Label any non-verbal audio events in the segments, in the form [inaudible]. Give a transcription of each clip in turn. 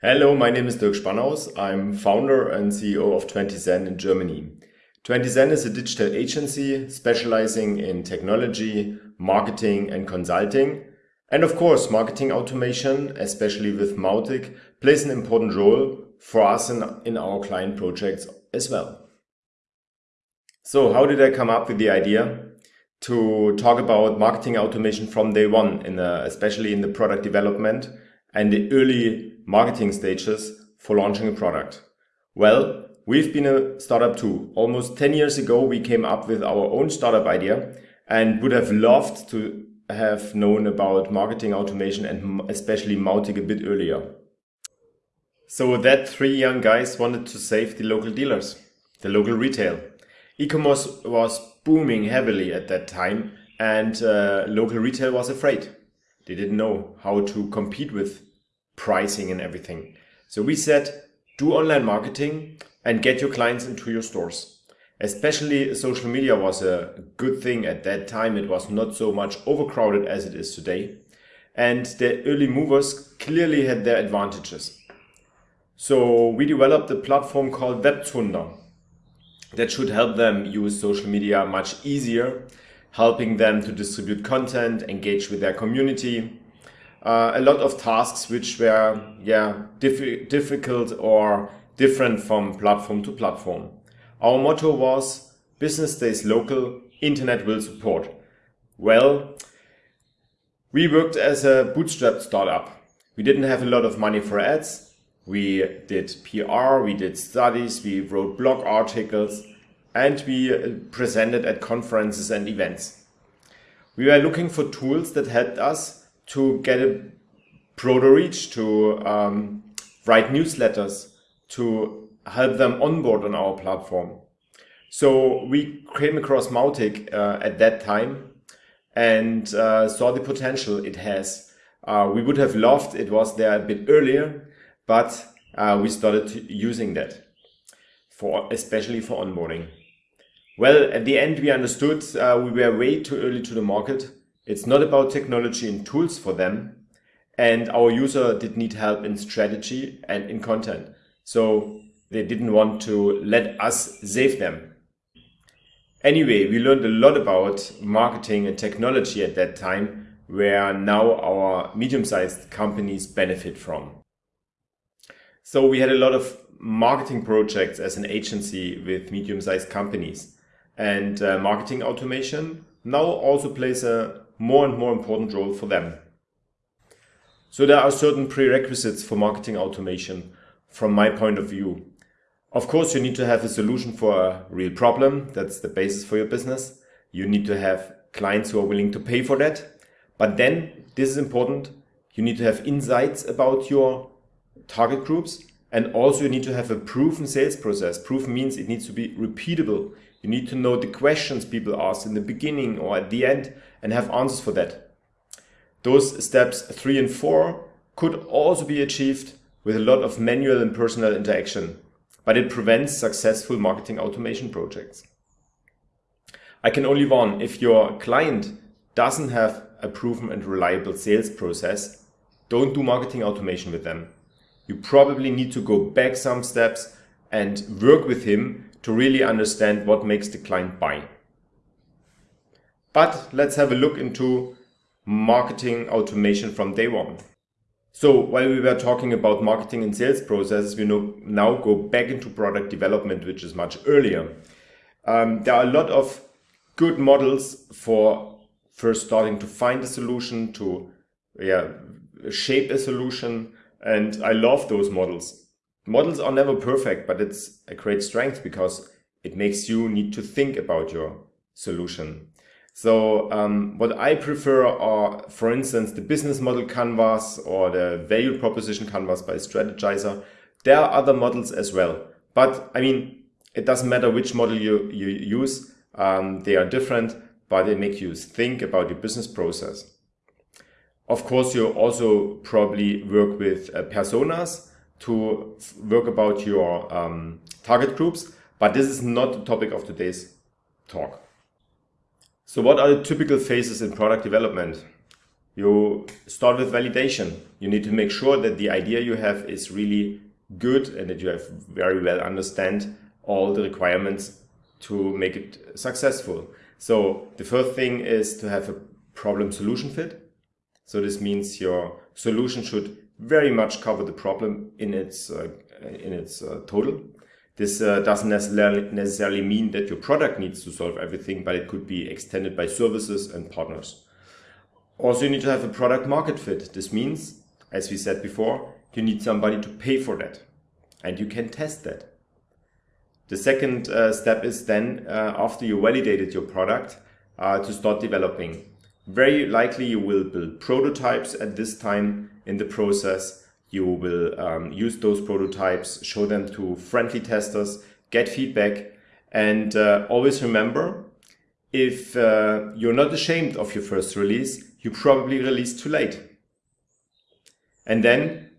Hello, my name is Dirk Spannhaus. I'm founder and CEO of 20Zen in Germany. 20Zen is a digital agency specializing in technology, marketing and consulting. And of course, marketing automation, especially with Mautic, plays an important role for us in, in our client projects as well. So how did I come up with the idea to talk about marketing automation from day one, in the, especially in the product development and the early marketing stages for launching a product? Well, we've been a startup too. Almost 10 years ago, we came up with our own startup idea and would have loved to have known about marketing automation and especially Mautic a bit earlier. So that three young guys wanted to save the local dealers, the local retail. E-commerce was booming heavily at that time and uh, local retail was afraid. They didn't know how to compete with pricing and everything. So we said, do online marketing and get your clients into your stores. Especially social media was a good thing at that time. It was not so much overcrowded as it is today. And the early movers clearly had their advantages. So we developed a platform called Webzunder that should help them use social media much easier, helping them to distribute content, engage with their community. Uh, a lot of tasks which were yeah diff difficult or different from platform to platform. Our motto was business stays local, internet will support. Well, we worked as a bootstrap startup. We didn't have a lot of money for ads, we did PR, we did studies, we wrote blog articles, and we presented at conferences and events. We were looking for tools that helped us to get a broader reach, to um, write newsletters, to help them onboard on our platform. So we came across Mautic uh, at that time and uh, saw the potential it has. Uh, we would have loved it was there a bit earlier, but uh, we started using that for especially for onboarding. Well, at the end, we understood uh, we were way too early to the market. It's not about technology and tools for them. And our user did need help in strategy and in content. So they didn't want to let us save them. Anyway, we learned a lot about marketing and technology at that time, where now our medium-sized companies benefit from. So we had a lot of marketing projects as an agency with medium-sized companies and uh, marketing automation now also plays a more and more important role for them. So there are certain prerequisites for marketing automation from my point of view. Of course, you need to have a solution for a real problem. That's the basis for your business. You need to have clients who are willing to pay for that. But then this is important. You need to have insights about your target groups. And also you need to have a proven sales process. Proven means it needs to be repeatable. You need to know the questions people ask in the beginning or at the end and have answers for that. Those steps three and four could also be achieved with a lot of manual and personal interaction, but it prevents successful marketing automation projects. I can only warn, if your client doesn't have a proven and reliable sales process, don't do marketing automation with them you probably need to go back some steps and work with him to really understand what makes the client buy. But let's have a look into marketing automation from day one. So while we were talking about marketing and sales processes, we now go back into product development, which is much earlier. Um, there are a lot of good models for first starting to find a solution, to yeah, shape a solution, and I love those models. Models are never perfect, but it's a great strength because it makes you need to think about your solution. So um, what I prefer are, for instance, the business model canvas or the value proposition canvas by Strategyzer. There are other models as well. But I mean, it doesn't matter which model you, you use. Um, they are different, but they make you think about your business process. Of course, you also probably work with uh, personas to work about your um, target groups, but this is not the topic of today's talk. So what are the typical phases in product development? you start with validation. You need to make sure that the idea you have is really good and that you have very well understand all the requirements to make it successful. So the first thing is to have a problem solution fit. So this means your solution should very much cover the problem in its uh, in its uh, total. This uh, doesn't necessarily, necessarily mean that your product needs to solve everything, but it could be extended by services and partners. Also, you need to have a product market fit. This means, as we said before, you need somebody to pay for that and you can test that. The second uh, step is then, uh, after you validated your product, uh, to start developing. Very likely you will build prototypes at this time in the process you will um, use those prototypes, show them to friendly testers, get feedback, and uh, always remember, if uh, you're not ashamed of your first release, you probably released too late. And then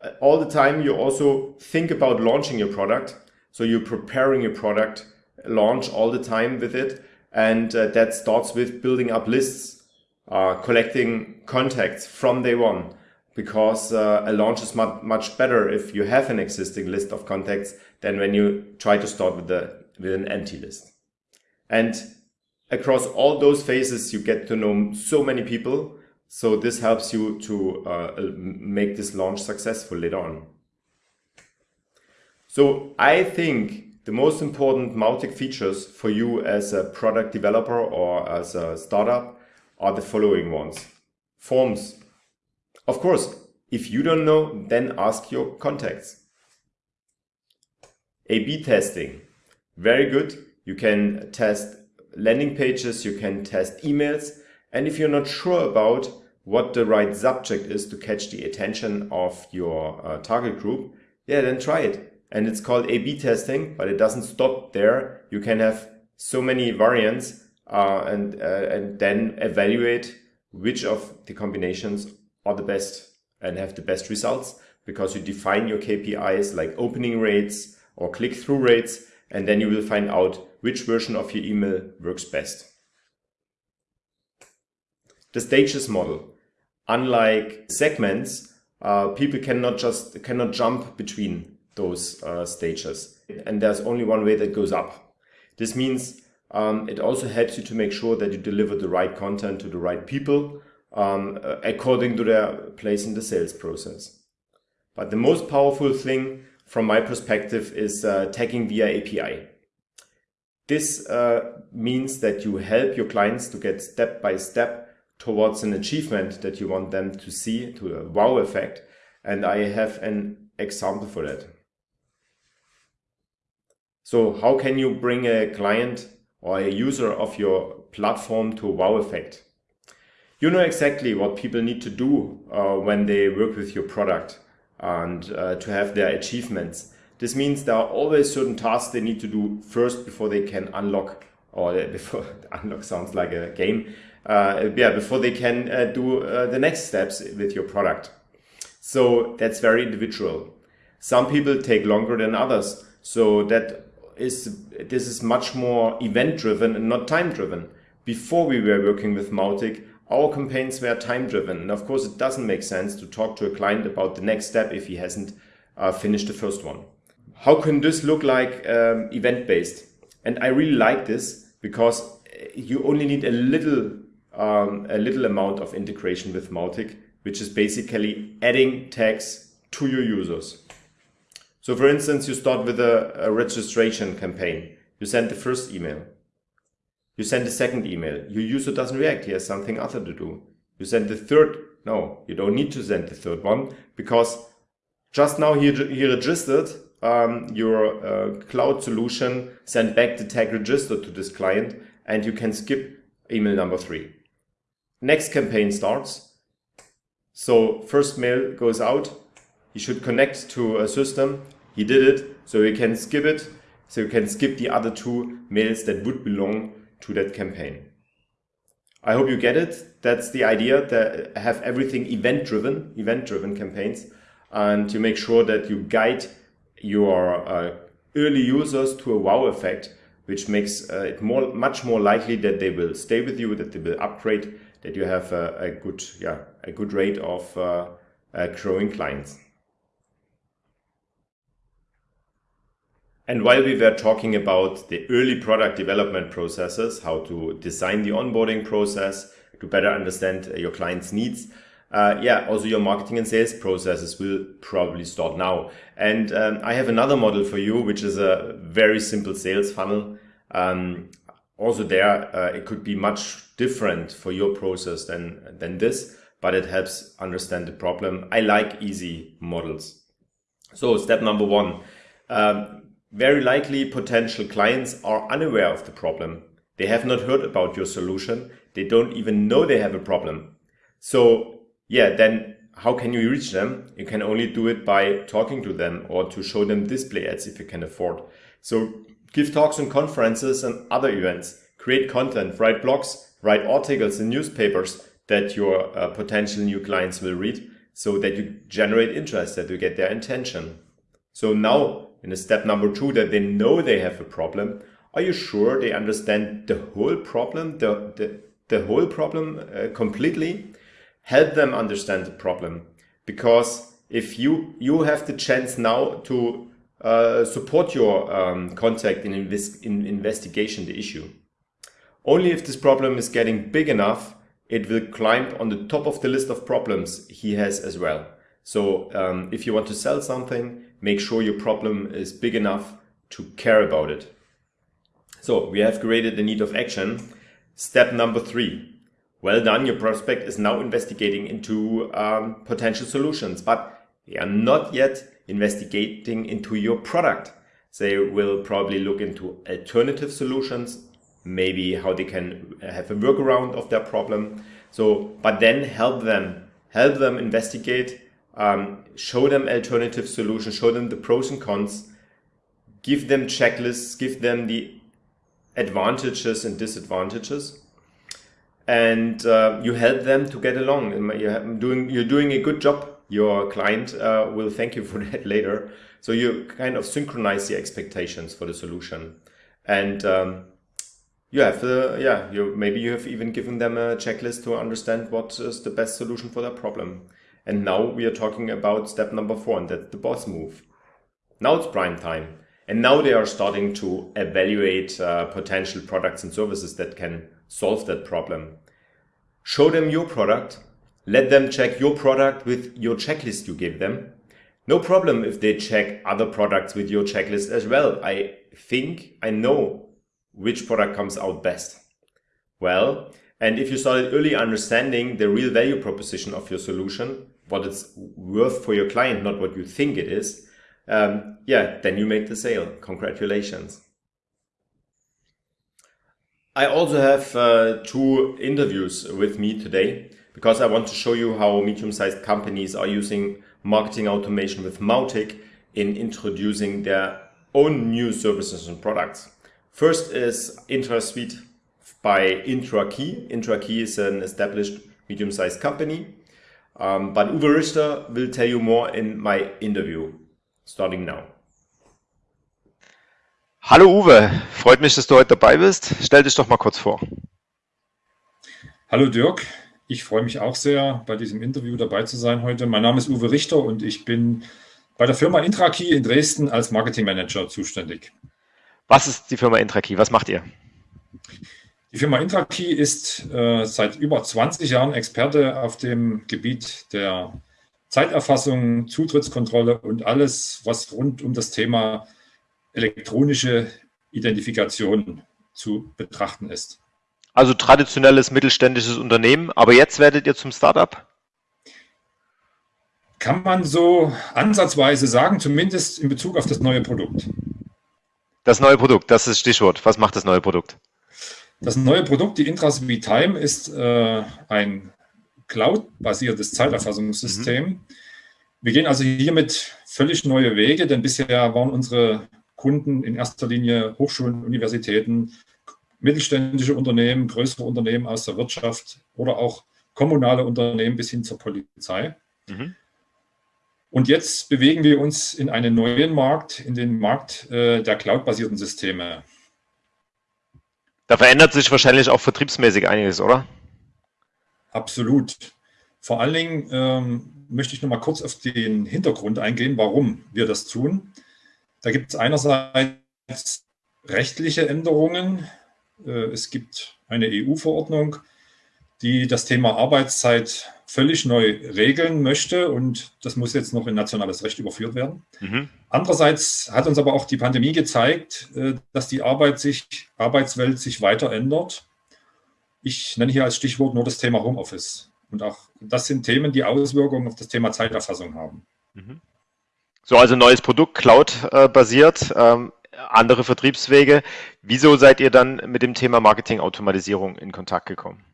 uh, all the time you also think about launching your product. So you're preparing your product launch all the time with it. And uh, that starts with building up lists, uh, collecting contacts from day one because uh, a launch is much, much better if you have an existing list of contacts than when you try to start with, the, with an empty list. And across all those phases, you get to know so many people. So this helps you to uh, make this launch successful later on. So I think the most important Mautic features for you as a product developer or as a startup are the following ones. Forms of course, if you don't know, then ask your contacts. A-B testing, very good. You can test landing pages, you can test emails. And if you're not sure about what the right subject is to catch the attention of your uh, target group, yeah, then try it. And it's called A-B testing, but it doesn't stop there. You can have so many variants uh, and, uh, and then evaluate which of the combinations are the best and have the best results because you define your KPIs like opening rates or click-through rates, and then you will find out which version of your email works best. The stages model. Unlike segments, uh, people cannot just cannot jump between those uh, stages, and there's only one way that goes up. This means um, it also helps you to make sure that you deliver the right content to the right people um, according to their place in the sales process. But the most powerful thing from my perspective is uh, tagging via API. This uh, means that you help your clients to get step by step towards an achievement that you want them to see, to a wow effect. And I have an example for that. So how can you bring a client or a user of your platform to a wow effect? You know exactly what people need to do uh, when they work with your product and uh, to have their achievements. This means there are always certain tasks they need to do first before they can unlock, or [laughs] before unlock sounds like a game. Uh, yeah, before they can uh, do uh, the next steps with your product. So that's very individual. Some people take longer than others. So that is this is much more event driven and not time driven. Before we were working with Mautic, our campaigns were time driven. And of course, it doesn't make sense to talk to a client about the next step if he hasn't uh, finished the first one. How can this look like um, event based? And I really like this because you only need a little, um, a little amount of integration with Mautic, which is basically adding tags to your users. So for instance, you start with a, a registration campaign. You send the first email. You send a second email. Your user doesn't react. He has something other to do. You send the third. No, you don't need to send the third one because just now he, he registered um, your uh, cloud solution, sent back the tag registered to this client, and you can skip email number three. Next campaign starts. So first mail goes out. He should connect to a system. He did it, so you can skip it. So you can skip the other two mails that would belong to that campaign. I hope you get it. That's the idea that have everything event driven, event driven campaigns and to make sure that you guide your uh, early users to a wow effect, which makes uh, it more, much more likely that they will stay with you, that they will upgrade that you have a, a good, yeah, a good rate of uh, uh, growing clients. And while we were talking about the early product development processes, how to design the onboarding process to better understand your client's needs, uh, yeah, also your marketing and sales processes will probably start now. And um, I have another model for you, which is a very simple sales funnel. Um, also there, uh, it could be much different for your process than, than this, but it helps understand the problem. I like easy models. So step number one, um, very likely potential clients are unaware of the problem. They have not heard about your solution. They don't even know they have a problem. So yeah, then how can you reach them? You can only do it by talking to them or to show them display ads if you can afford. So give talks on conferences and other events, create content, write blogs, write articles in newspapers that your uh, potential new clients will read so that you generate interest, that you get their attention. So now in a step number two that they know they have a problem, are you sure they understand the whole problem, the, the, the whole problem uh, completely? help them understand the problem because if you you have the chance now to uh, support your um, contact in, in investigation the issue. Only if this problem is getting big enough, it will climb on the top of the list of problems he has as well. So um, if you want to sell something, make sure your problem is big enough to care about it. So we have created the need of action. Step number three, well done, your prospect is now investigating into um, potential solutions, but they are not yet investigating into your product. They will probably look into alternative solutions, maybe how they can have a workaround of their problem. So, but then help them, help them investigate, um, show them alternative solutions, show them the pros and cons, give them checklists, give them the advantages and disadvantages and uh, you help them to get along. You're doing you're doing a good job. Your client uh, will thank you for [laughs] that later. So you kind of synchronize the expectations for the solution, and um, you have the yeah. You maybe you have even given them a checklist to understand what is the best solution for their problem. And now we are talking about step number four, and that's the boss move. Now it's prime time. And now they are starting to evaluate uh, potential products and services that can solve that problem. Show them your product. Let them check your product with your checklist you give them. No problem if they check other products with your checklist as well. I think I know which product comes out best. Well, and if you started early understanding the real value proposition of your solution, what it's worth for your client, not what you think it is, um, yeah, then you make the sale. Congratulations. I also have uh, two interviews with me today because I want to show you how medium-sized companies are using marketing automation with Mautic in introducing their own new services and products. First is IntraSuite by IntraKey. IntraKey is an established medium-sized company, um, but Uwe Richter will tell you more in my interview starting now. Hallo Uwe, freut mich, dass du heute dabei bist. Stell dich doch mal kurz vor. Hallo Dirk, ich freue mich auch sehr, bei diesem Interview dabei zu sein heute. Mein Name ist Uwe Richter und ich bin bei der Firma Intrakey in Dresden als Marketingmanager zuständig. Was ist die Firma Intrakey? Was macht ihr? Die Firma Intrakey ist äh, seit über 20 Jahren Experte auf dem Gebiet der Zeiterfassung, Zutrittskontrolle und alles, was rund um das Thema elektronische Identifikation zu betrachten ist. Also traditionelles mittelständisches Unternehmen, aber jetzt werdet ihr zum Startup? Kann man so ansatzweise sagen, zumindest in Bezug auf das neue Produkt. Das neue Produkt, das ist das Stichwort. Was macht das neue Produkt? Das neue Produkt, die Intras Time, ist äh, ein Cloud-basiertes Zeiterfassungssystem. Mhm. Wir gehen also hiermit völlig neue Wege, denn bisher waren unsere Kunden in erster Linie Hochschulen, Universitäten, mittelständische Unternehmen, größere Unternehmen aus der Wirtschaft oder auch kommunale Unternehmen bis hin zur Polizei. Mhm. Und jetzt bewegen wir uns in einen neuen Markt, in den Markt äh, der cloud-basierten Systeme. Da verändert sich wahrscheinlich auch vertriebsmäßig einiges, oder? Absolut. Vor allen Dingen ähm, möchte ich noch mal kurz auf den Hintergrund eingehen, warum wir das tun. Da gibt es einerseits rechtliche Änderungen. Äh, es gibt eine EU-Verordnung, die das Thema Arbeitszeit völlig neu regeln möchte und das muss jetzt noch in nationales Recht überführt werden. Mhm. Andererseits hat uns aber auch die Pandemie gezeigt, äh, dass die Arbeit sich, Arbeitswelt sich weiter ändert. Ich nenne hier als Stichwort nur das Thema Homeoffice. Und auch das sind Themen, die Auswirkungen auf das Thema Zeiterfassung haben. Mhm. So, also neues Produkt, Cloud-basiert, ähm, andere Vertriebswege. Wieso seid ihr dann mit dem Thema Marketing-Automatisierung in Kontakt gekommen?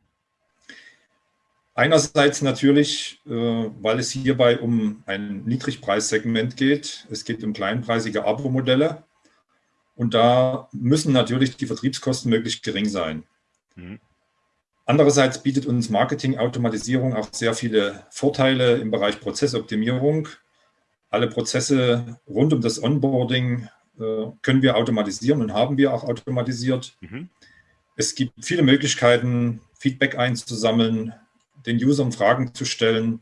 Einerseits natürlich, äh, weil es hierbei um ein Niedrigpreissegment geht. Es geht um kleinpreisige Abo-Modelle. Und da müssen natürlich die Vertriebskosten möglichst gering sein. Mhm. Andererseits bietet uns Marketing-Automatisierung auch sehr viele Vorteile im Bereich Prozessoptimierung. Alle Prozesse rund um das Onboarding äh, können wir automatisieren und haben wir auch automatisiert. Mhm. Es gibt viele Möglichkeiten, Feedback einzusammeln, den Usern Fragen zu stellen.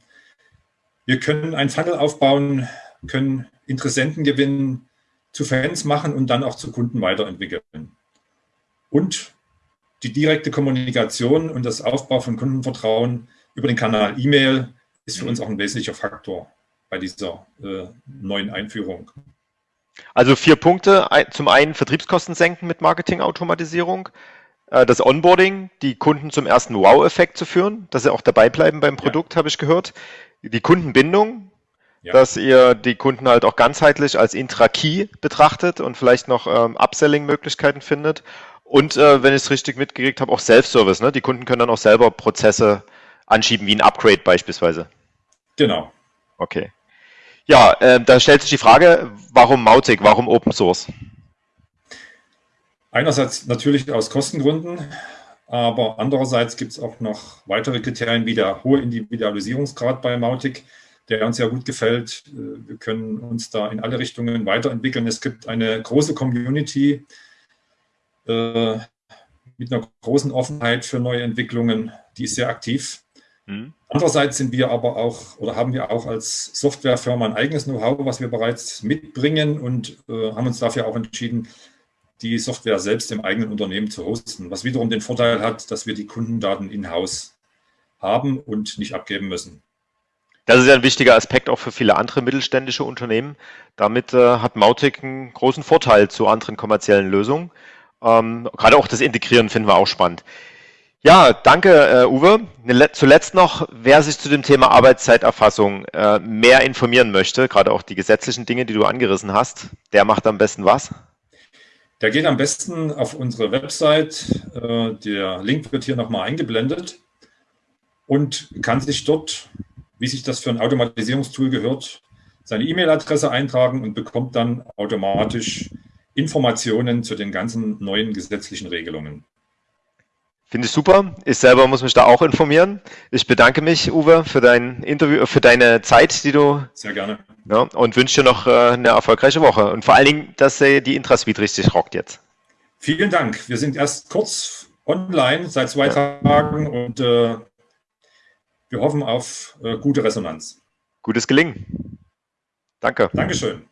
Wir können ein Funnel aufbauen, können Interessenten gewinnen, zu Fans machen und dann auch zu Kunden weiterentwickeln. Und die direkte Kommunikation und das Aufbau von Kundenvertrauen über den Kanal E-Mail ist für uns auch ein wesentlicher Faktor bei dieser äh, neuen Einführung. Also vier Punkte. Zum einen Vertriebskosten senken mit Marketingautomatisierung. Äh, das Onboarding, die Kunden zum ersten Wow-Effekt zu führen, dass sie auch dabei bleiben beim Produkt, ja. habe ich gehört. Die Kundenbindung, ja. dass ihr die Kunden halt auch ganzheitlich als Intra-Key betrachtet und vielleicht noch ähm, Upselling-Möglichkeiten findet. Und äh, wenn ich es richtig mitgekriegt habe, auch Self-Service. Ne? Die Kunden können dann auch selber Prozesse anschieben, wie ein Upgrade beispielsweise. Genau. Okay. Ja, äh, da stellt sich die Frage, warum Mautic, warum Open Source? Einerseits natürlich aus Kostengründen, aber andererseits gibt es auch noch weitere Kriterien wie der hohe Individualisierungsgrad bei Mautic, der uns ja gut gefällt. Äh, wir können uns da in alle Richtungen weiterentwickeln. Es gibt eine große Community äh, mit einer großen Offenheit für neue Entwicklungen, die ist sehr aktiv. Mhm. Andererseits sind wir aber auch oder haben wir auch als Softwarefirma ein eigenes Know-how, was wir bereits mitbringen und äh, haben uns dafür auch entschieden, die Software selbst im eigenen Unternehmen zu hosten, was wiederum den Vorteil hat, dass wir die Kundendaten in-house haben und nicht abgeben müssen. Das ist ja ein wichtiger Aspekt auch für viele andere mittelständische Unternehmen. Damit äh, hat Mautic einen großen Vorteil zu anderen kommerziellen Lösungen. Ähm, gerade auch das Integrieren finden wir auch spannend. Ja, danke, äh, Uwe. Zuletzt noch, wer sich zu dem Thema Arbeitszeiterfassung äh, mehr informieren möchte, gerade auch die gesetzlichen Dinge, die du angerissen hast, der macht am besten was? Der geht am besten auf unsere Website. Äh, der Link wird hier nochmal eingeblendet und kann sich dort, wie sich das für ein Automatisierungstool gehört, seine E-Mail-Adresse eintragen und bekommt dann automatisch Informationen zu den ganzen neuen gesetzlichen Regelungen. Finde ich super. Ich selber muss mich da auch informieren. Ich bedanke mich, Uwe, für dein Interview, für deine Zeit, die du. Sehr gerne. Ja, und wünsche dir noch äh, eine erfolgreiche Woche. Und vor allen Dingen, dass die Intrasuite richtig rockt jetzt. Vielen Dank. Wir sind erst kurz online seit zwei ja. Tagen und äh, wir hoffen auf äh, gute Resonanz. Gutes Gelingen. Danke. Dankeschön.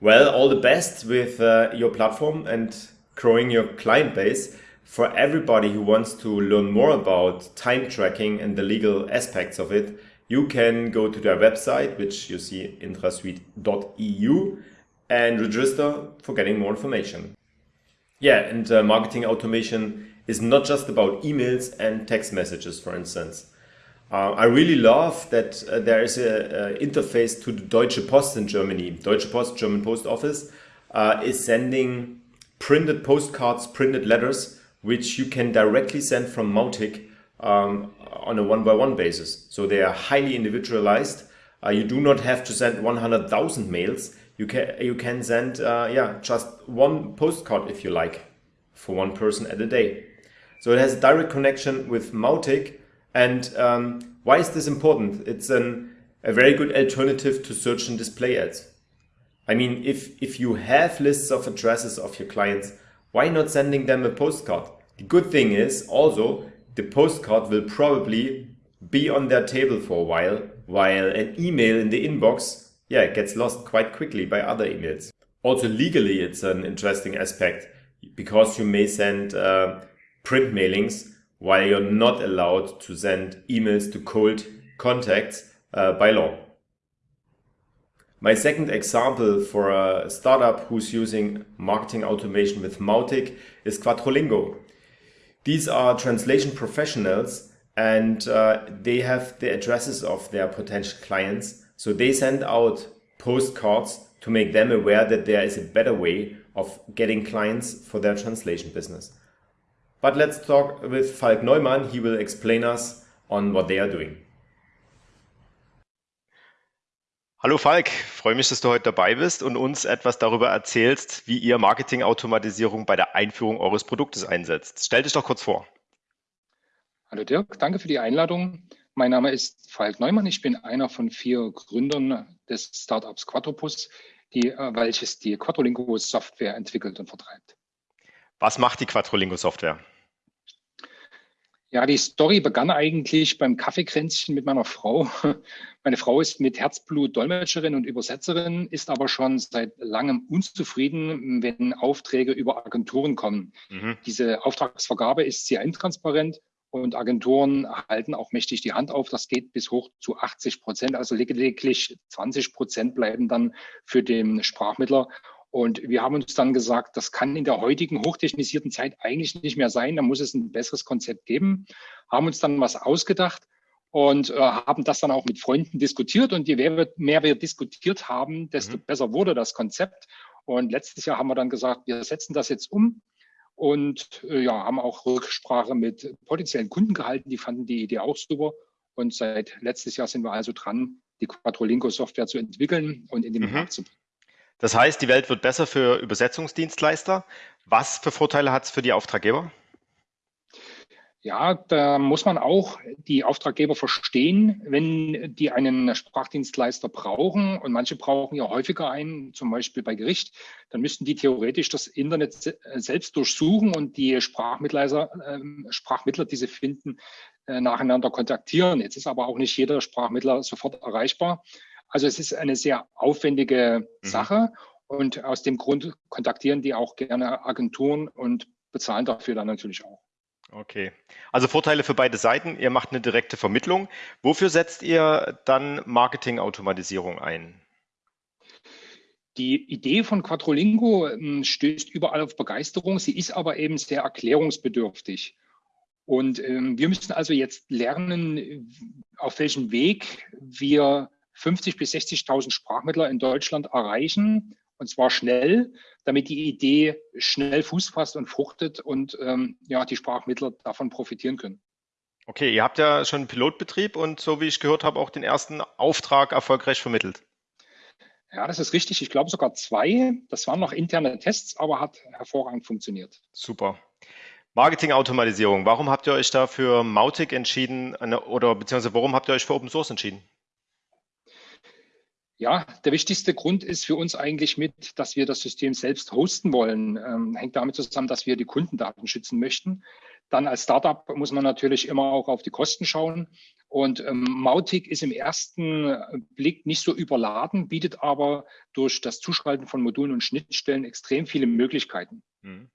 Well, all the best with uh, your platform and growing your client base. For everybody who wants to learn more about time tracking and the legal aspects of it, you can go to their website, which you see intrasuite.eu and register for getting more information. Yeah, and uh, marketing automation is not just about emails and text messages, for instance. Uh, I really love that uh, there is an interface to the Deutsche Post in Germany. Deutsche Post, German post office, uh, is sending printed postcards, printed letters, which you can directly send from Mautic um, on a one-by-one -one basis. So they are highly individualized. Uh, you do not have to send 100,000 mails. You can you can send uh, yeah just one postcard if you like for one person at a day. So it has a direct connection with Mautic and um, why is this important? It's an, a very good alternative to search and display ads. I mean, if, if you have lists of addresses of your clients, why not sending them a postcard? The good thing is also the postcard will probably be on their table for a while, while an email in the inbox, yeah, gets lost quite quickly by other emails. Also legally, it's an interesting aspect because you may send uh, print mailings while you're not allowed to send emails to cold contacts uh, by law. My second example for a startup who's using marketing automation with Mautic is Quattrolingo. These are translation professionals and uh, they have the addresses of their potential clients. So they send out postcards to make them aware that there is a better way of getting clients for their translation business. But let's talk with Falk Neumann. He will explain us on what they are doing. Hallo Falk, freue mich, dass du heute dabei bist und uns etwas darüber erzählst, wie ihr Marketingautomatisierung bei der Einführung eures Produktes einsetzt. Stell dich doch kurz vor. Hallo Dirk, danke für die Einladung. Mein Name ist Falk Neumann. Ich bin einer von vier Gründern des Startups Quattropus, die, äh, welches die Quattrolingo Software entwickelt und vertreibt. Was macht die Quattrolingo Software? Ja, die Story begann eigentlich beim Kaffeekränzchen mit meiner Frau. [laughs] Meine Frau ist mit Herzblut Dolmetscherin und Übersetzerin, ist aber schon seit langem unzufrieden, wenn Aufträge über Agenturen kommen. Mhm. Diese Auftragsvergabe ist sehr intransparent und Agenturen halten auch mächtig die Hand auf. Das geht bis hoch zu 80 Prozent. Also lediglich 20 Prozent bleiben dann für den Sprachmittler. Und wir haben uns dann gesagt, das kann in der heutigen hochtechnisierten Zeit eigentlich nicht mehr sein. Da muss es ein besseres Konzept geben. Haben uns dann was ausgedacht und äh, haben das dann auch mit Freunden diskutiert. Und je mehr wir, mehr wir diskutiert haben, desto mhm. besser wurde das Konzept. Und letztes Jahr haben wir dann gesagt, wir setzen das jetzt um und äh, ja, haben auch Rücksprache mit potenziellen Kunden gehalten. Die fanden die Idee auch super. Und seit letztes Jahr sind wir also dran, die Quattrolingo-Software zu entwickeln und in den mhm. Markt zu bringen. Das heißt, die Welt wird besser für Übersetzungsdienstleister. Was für Vorteile hat es für die Auftraggeber? Ja, da muss man auch die Auftraggeber verstehen, wenn die einen Sprachdienstleister brauchen und manche brauchen ja häufiger einen, zum Beispiel bei Gericht, dann müssten die theoretisch das Internet selbst durchsuchen und die Sprachmittler, äh, Sprachmittler, die sie finden, äh, nacheinander kontaktieren. Jetzt ist aber auch nicht jeder Sprachmittler sofort erreichbar. Also es ist eine sehr aufwendige mhm. Sache und aus dem Grund kontaktieren die auch gerne Agenturen und bezahlen dafür dann natürlich auch. Okay. Also Vorteile für beide Seiten. Ihr macht eine direkte Vermittlung. Wofür setzt ihr dann Marketingautomatisierung ein? Die Idee von Quattrolingo ähm, stößt überall auf Begeisterung. Sie ist aber eben sehr erklärungsbedürftig. Und ähm, wir müssen also jetzt lernen, auf welchem Weg wir 50 bis 60.000 Sprachmittler in Deutschland erreichen und zwar schnell, damit die Idee schnell Fuß fasst und fruchtet und ähm, ja, die Sprachmittler davon profitieren können. Okay, ihr habt ja schon einen Pilotbetrieb und so wie ich gehört habe, auch den ersten Auftrag erfolgreich vermittelt. Ja, das ist richtig. Ich glaube sogar zwei. Das waren noch interne Tests, aber hat hervorragend funktioniert. Super. Marketing-Automatisierung. Warum habt ihr euch da für Mautic entschieden oder beziehungsweise warum habt ihr euch für Open Source entschieden? Ja, der wichtigste Grund ist für uns eigentlich mit, dass wir das System selbst hosten wollen. Ähm, hängt damit zusammen, dass wir die Kundendaten schützen möchten. Dann als Startup muss man natürlich immer auch auf die Kosten schauen. Und ähm, Mautic ist im ersten Blick nicht so überladen, bietet aber durch das Zuschalten von Modulen und Schnittstellen extrem viele Möglichkeiten. Mhm.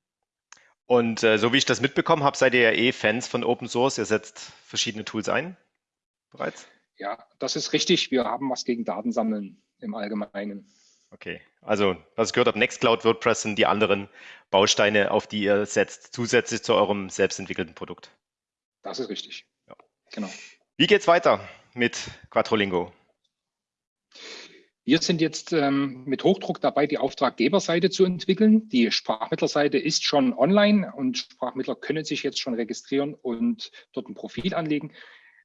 Und äh, so wie ich das mitbekommen habe, seid ihr ja eh Fans von Open Source. Ihr setzt verschiedene Tools ein bereits? Ja, das ist richtig. Wir haben was gegen Datensammeln im Allgemeinen. Okay, also was ich gehört habe, Nextcloud, WordPress sind die anderen Bausteine, auf die ihr setzt, zusätzlich zu eurem selbstentwickelten Produkt. Das ist richtig. Ja. Genau. Wie geht's weiter mit Quattrolingo? Wir sind jetzt ähm, mit Hochdruck dabei, die Auftraggeberseite zu entwickeln. Die Sprachmittlerseite ist schon online und Sprachmittler können sich jetzt schon registrieren und dort ein Profil anlegen.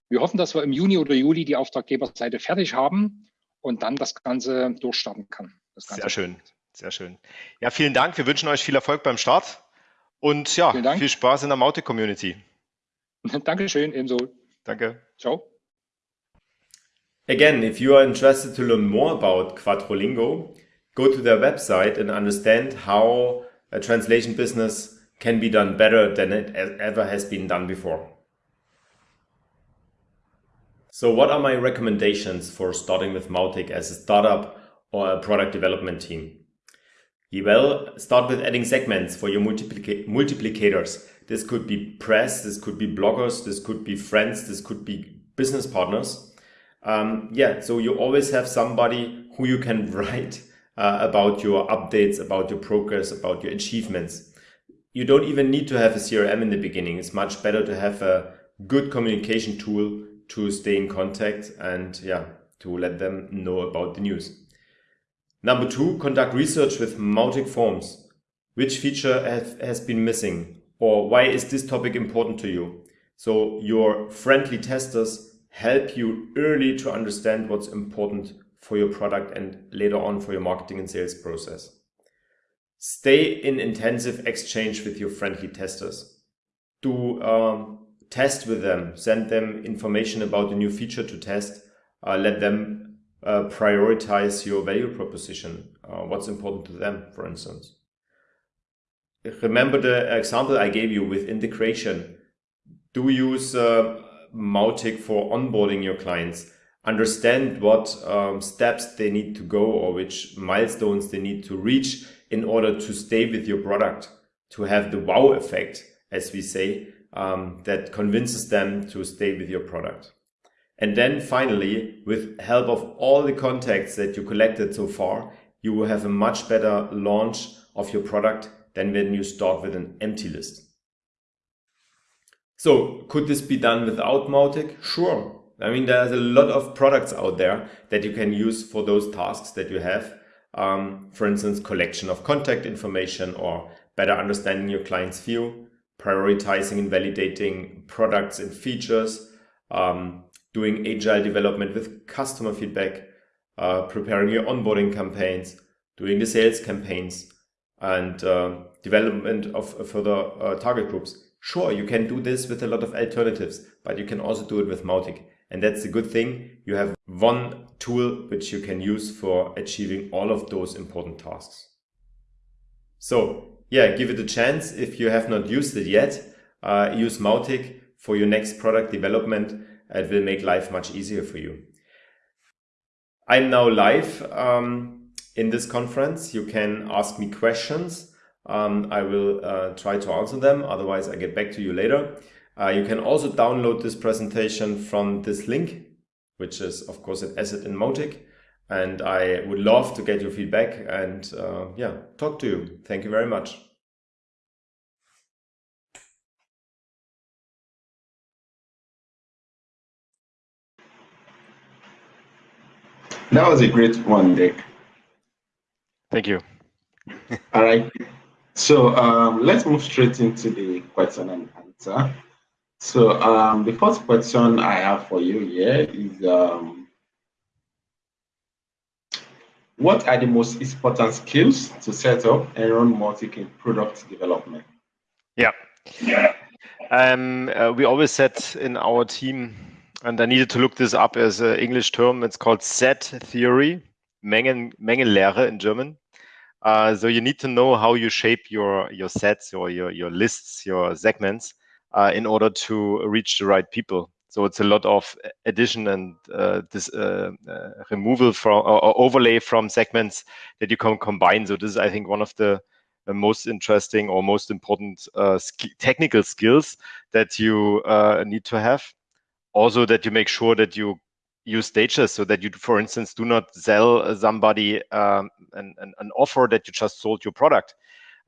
Wir hoffen, dass wir im Juni oder Juli die Auftraggeberseite fertig haben und dann das Ganze durchstarten kann. Ganze sehr schön, sehr schön. Ja, vielen Dank. Wir wünschen euch viel Erfolg beim Start und ja, viel Spaß in der Maute-Community. [laughs] Dankeschön, ebenso. Danke. Ciao. Again, if you are interested to learn more about Quattrolingo, go to their website and understand how a translation business can be done better than it ever has been done before. So what are my recommendations for starting with Mautic as a startup or a product development team? Well, start with adding segments for your multiplic multiplicators. This could be press, this could be bloggers, this could be friends, this could be business partners. Um, yeah, so you always have somebody who you can [laughs] write uh, about your updates, about your progress, about your achievements. You don't even need to have a CRM in the beginning. It's much better to have a good communication tool to stay in contact and yeah, to let them know about the news. Number two, conduct research with Mautic forms. Which feature have, has been missing? Or why is this topic important to you? So your friendly testers help you early to understand what's important for your product and later on for your marketing and sales process. Stay in intensive exchange with your friendly testers. Do um, test with them, send them information about the new feature to test, uh, let them uh, prioritize your value proposition, uh, what's important to them, for instance. Remember the example I gave you with integration. Do use uh, Mautic for onboarding your clients understand what um, steps they need to go or which milestones they need to reach in order to stay with your product, to have the wow effect, as we say, um, that convinces them to stay with your product. And then finally, with help of all the contacts that you collected so far, you will have a much better launch of your product than when you start with an empty list. So could this be done without Mautic? Sure, I mean, there's a lot of products out there that you can use for those tasks that you have. Um, for instance, collection of contact information or better understanding your client's view, prioritizing and validating products and features, um, doing agile development with customer feedback, uh, preparing your onboarding campaigns, doing the sales campaigns, and uh, development of further uh, target groups. Sure, you can do this with a lot of alternatives, but you can also do it with Mautic. And that's a good thing. You have one tool which you can use for achieving all of those important tasks. So yeah, give it a chance. If you have not used it yet, uh, use Mautic for your next product development. It will make life much easier for you. I'm now live um, in this conference. You can ask me questions. Um, I will uh, try to answer them. Otherwise, I get back to you later. Uh, you can also download this presentation from this link, which is of course an asset in Mautic. And I would love to get your feedback and uh, yeah, talk to you. Thank you very much. That was a great one, Dick. Thank you. [laughs] All right. So um, let's move straight into the question and answer. So um, the first question I have for you here is, um, what are the most important skills to set up and run Mautic in product development? Yeah. Yeah. Um, uh, we always said in our team, and I needed to look this up as an English term, it's called set theory, Mengen, Mengenlehre in German. Uh, so you need to know how you shape your, your sets or your, your lists, your segments, uh, in order to reach the right people. So it's a lot of addition and uh, this uh, uh, removal from or overlay from segments that you can combine. So this is, I think, one of the most interesting or most important uh, sk technical skills that you uh, need to have. Also, that you make sure that you use stages so that you, for instance, do not sell somebody um, an, an, an offer that you just sold your product.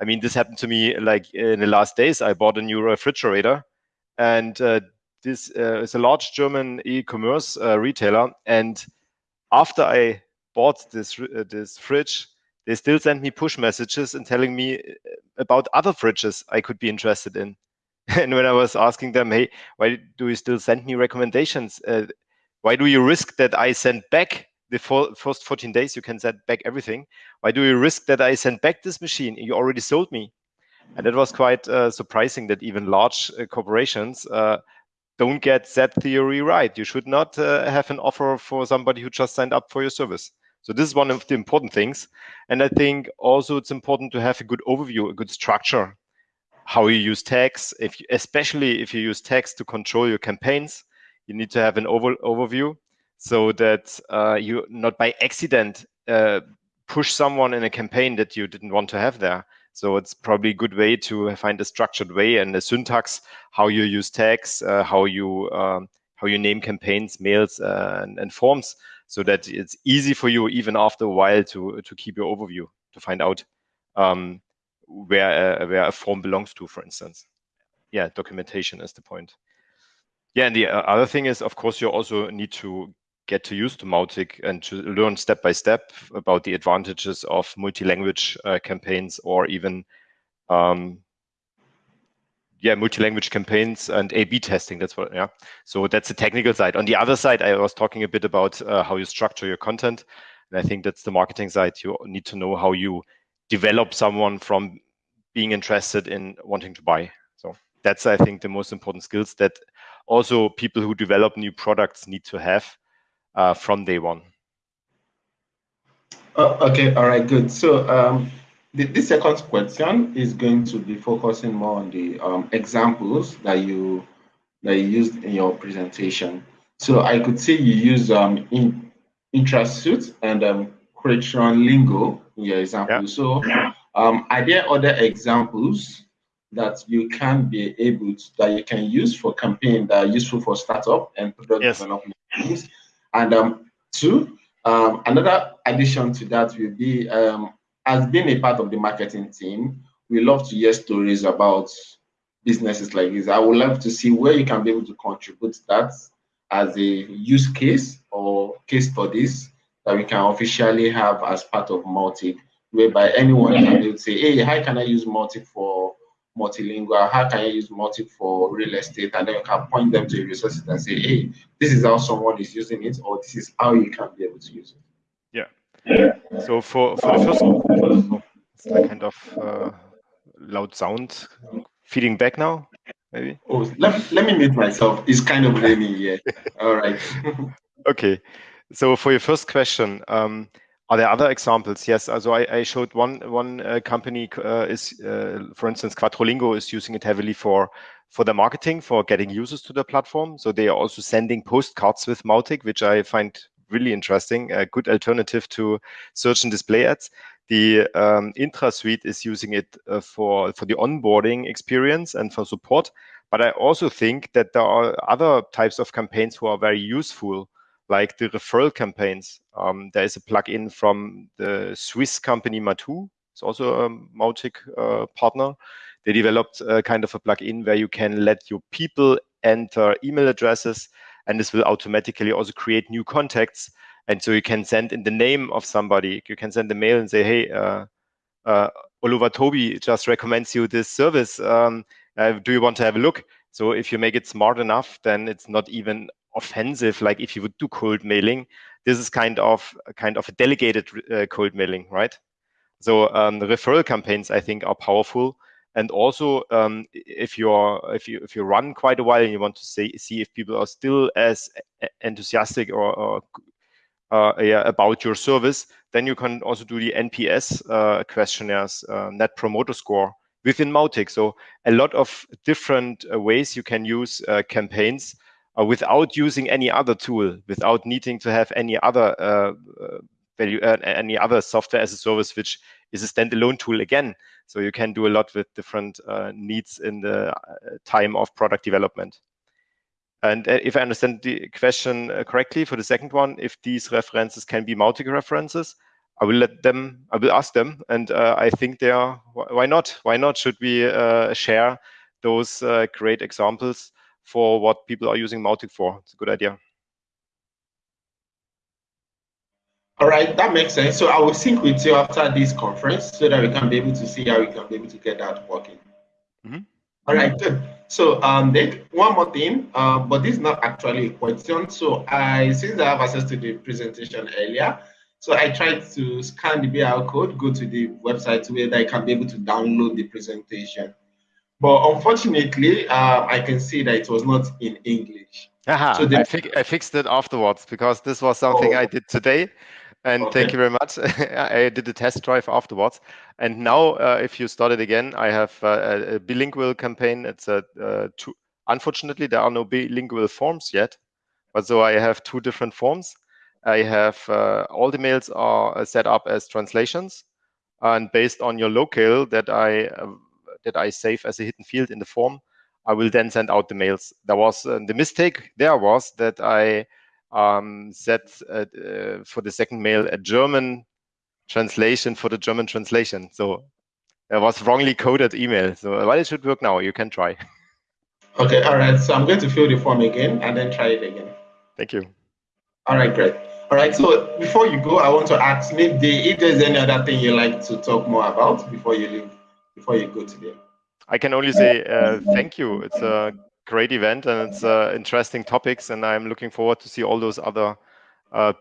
I mean, this happened to me like in the last days. I bought a new refrigerator, and uh, this uh, is a large German e-commerce uh, retailer. And after I bought this uh, this fridge, they still send me push messages and telling me uh, about other fridges I could be interested in. [laughs] and when I was asking them, "Hey, why do you still send me recommendations? Uh, why do you risk that I send back the first 14 days you can send back everything why do you risk that i send back this machine you already sold me and it was quite uh, surprising that even large corporations don't get that theory right. You should not uh, have an offer for somebody who just signed up for your service. So this is one of the important things. And i think also it's important to have a good overview a good structure how you use tags. If you, especially if you use tags to control your campaigns you need to have an over overview so that uh, you not by accident uh, push someone in a campaign that you didn't want to have there. So it's probably a good way to find a structured way and a syntax, how you use tags, uh, how you um, how you name campaigns, mails, uh, and, and, forms, so that it's easy for you even after a while to to keep your overview to find out um, where a, where a form belongs to, for instance. Yeah, documentation is the point. Yeah, and the uh, other thing is, of course, you also need to get to use Mautic and to learn step by step about the advantages of multi-language uh, campaigns or even um, yeah, multi-language campaigns and A/B testing. That's what, yeah. So that's the technical side. On the other side, I was talking a bit about uh, how you structure your content, and I think that's the marketing side. You need to know how you develop someone from being interested in wanting to buy. So that's, I think, the most important skills that also people who develop new products need to have from day one. Oh, okay, all right, good. So um, the, the, second question is going to be focusing more on the um, examples that you that you used in your presentation. So I could see you use um, in, IntraSuite and um, Crestron Lingo in your example. Yeah. So um, are there other examples that you can be able to, that you can use for campaign that are useful for startup and product yes. development? And um, two, um, another addition to that will be, um, as being a part of the marketing team, we love to hear stories about businesses like this. I would love to see where you can be able to contribute that as a use case or case studies that we can officially have as part of Mautic, whereby anyone can be able to say, hey, how can I use Mautic for multilingual, how can you use Mautic for real estate? And then you can point them to resources and say, hey, this is how someone is using it, or this is how you can be able to use it. Yeah. So for, for the first oh, it's a kind of uh, loud sound feeding back now, maybe? Oh, let, let me mute myself. It's kind of raining here. [laughs] All right. [laughs] okay. So for your first question, um, are there other examples? Yes. Also, I, showed one one uh, company uh, is, uh, for instance, Quattrolingo is using it heavily for for their marketing, for getting users to the platform. So they are also sending postcards with Mautic, which I find really interesting. A good alternative to search and display ads. The um, IntraSuite is using it for for the onboarding experience and for support. But I also think that there are other types of campaigns who are very useful like the referral campaigns. Um, there is a plugin from the Swiss company Matu. It's also a Mautic uh, partner. They developed a kind of a plugin where you can let your people enter email addresses, and this will automatically also create new contacts. And so you can send in the name of somebody. You can send a mail and say, "Hey, uh, uh, Oliver Toby just recommends you this service. Um, uh, do you want to have a look?" So if you make it smart enough, then it's not even offensive like if you would do cold mailing this is kind of kind of a delegated uh, cold mailing right so um, the referral campaigns i think are powerful and also um, if you're if you if you run quite a while and you want to see see if people are still as enthusiastic or, or uh, yeah, about your service then you can also do the nps uh, questionnaires uh, net promoter score within Mautic. So a lot of different uh, ways you can use uh, campaigns without using any other tool, without needing to have any other uh, uh value, uh, any other software as a service, which is a standalone tool again. So you can do a lot with different uh, needs in the time of product development. And if I understand the question correctly for the second one, if these references can be Mautic references, I will let them, I will ask them. And uh, I think they are, why not? Why not should we uh, share those uh, great examples for what people are using Mautic for. It's a good idea. All right, that makes sense. So I will sync with you after this conference so that we can be able to see how we can be able to get that working. Mm -hmm. All right, good. So um, then one more thing, uh, but this is not actually a question. So I, since I have access to the presentation earlier, so I tried to scan the QR code, go to the website where I can be able to download the presentation. But unfortunately, uh, I can see that it was not in English. Aha, so I, fi I, fixed it afterwards because this was something oh. I did today. And okay. thank you very much. [laughs] I did a test drive afterwards. And now, uh, if you start it again, I have uh, a bilingual campaign. It's a uh, two, unfortunately there are no bilingual forms yet. But so I have two different forms. I have uh, all the mails are set up as translations, and based on your locale that I uh, that I save as a hidden field in the form, I will then send out the mails. There was uh, the mistake there was that I um, set uh, uh, for the second mail a German translation for the German translation. So it was wrongly coded email. So well, it should work now. You can try. [laughs] Okay, all right. So I'm going to fill the form again and then try it again. Thank you. All right, great. All right, so before you go, I want to ask maybe if there's any other thing you'd like to talk more about before you leave, before you go today. I can only say uh, thank you. It's a great event and it's uh, interesting topics, and I'm looking forward to see all those other uh,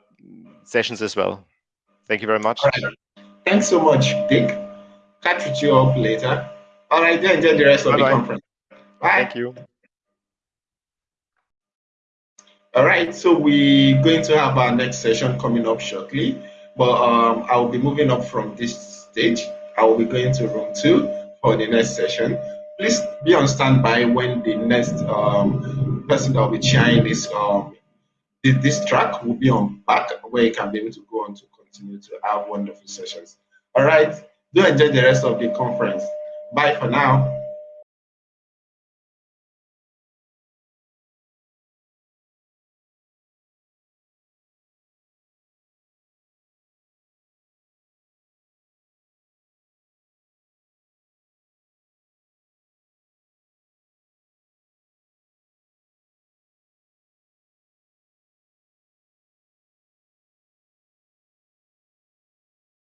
sessions as well. Thank you very much. Thanks so much, Dick. Catch you up later. All right, then enjoy the rest of Bye -bye. the conference. Bye. Thank you. All right, so we're going to have our next session coming up shortly, but um, I will be moving up from this stage. I will be going to room two for the next session. Please be on standby when the next um, person that will be sharing this um, this track will be on back where you can be able to go on to continue to have wonderful sessions. All right, do enjoy the rest of the conference. Bye for now.